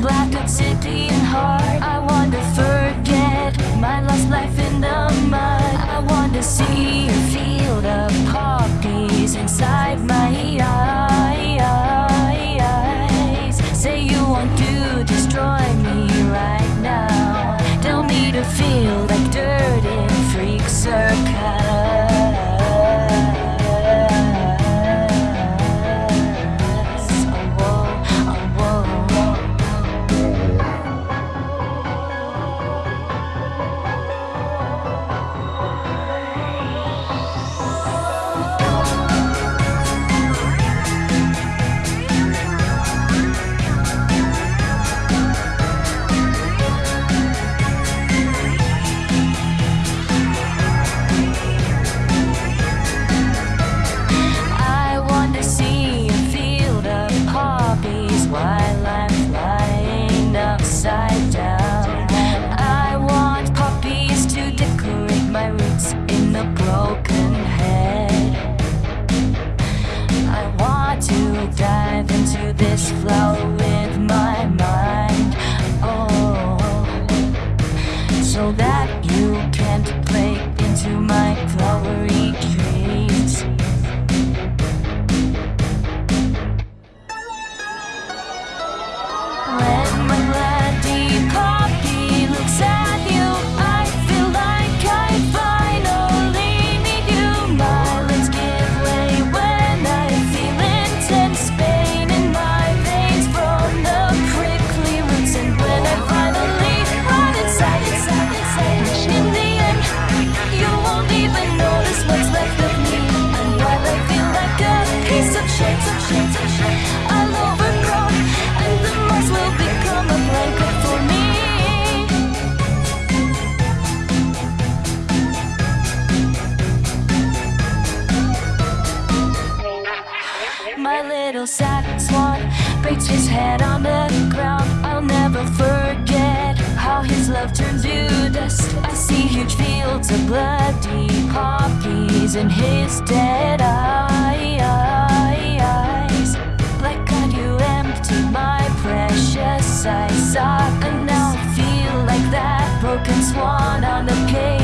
black at city and heart. my little sad swan breaks his head on the ground. I'll never forget how his love turns you dust. I see huge fields of bloody poppies in his dead eyes. Like God, you empty my precious eyes. Ah, and now I feel like that broken swan on the page.